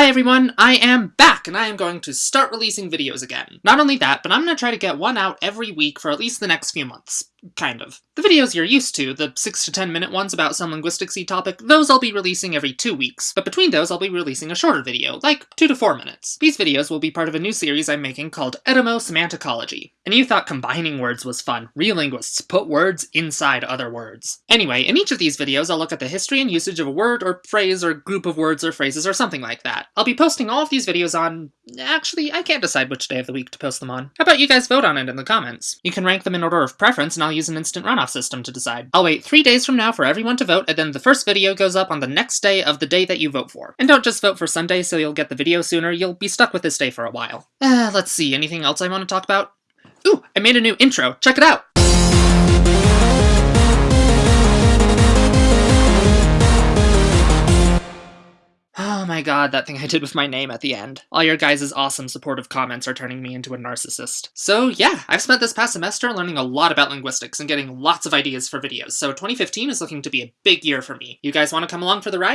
Hi everyone, I am back and I am going to start releasing videos again. Not only that, but I'm going to try to get one out every week for at least the next few months. Kind of. The videos you're used to, the 6 to 10 minute ones about some linguisticsy topic, those I'll be releasing every two weeks, but between those I'll be releasing a shorter video, like 2 to 4 minutes. These videos will be part of a new series I'm making called Etymosemanticology. And you thought combining words was fun. Real linguists put words inside other words. Anyway, in each of these videos I'll look at the history and usage of a word or phrase or group of words or phrases or something like that. I'll be posting all of these videos on... Actually, I can't decide which day of the week to post them on. How about you guys vote on it in the comments? You can rank them in order of preference and I'll use an instant runoff system to decide. I'll wait three days from now for everyone to vote, and then the first video goes up on the next day of the day that you vote for. And don't just vote for Sunday so you'll get the video sooner, you'll be stuck with this day for a while. Uh, let's see, anything else I want to talk about? Ooh, I made a new intro, check it out! Oh my god, that thing I did with my name at the end. All your guys' awesome supportive comments are turning me into a narcissist. So yeah, I've spent this past semester learning a lot about linguistics and getting lots of ideas for videos, so 2015 is looking to be a big year for me. You guys want to come along for the ride?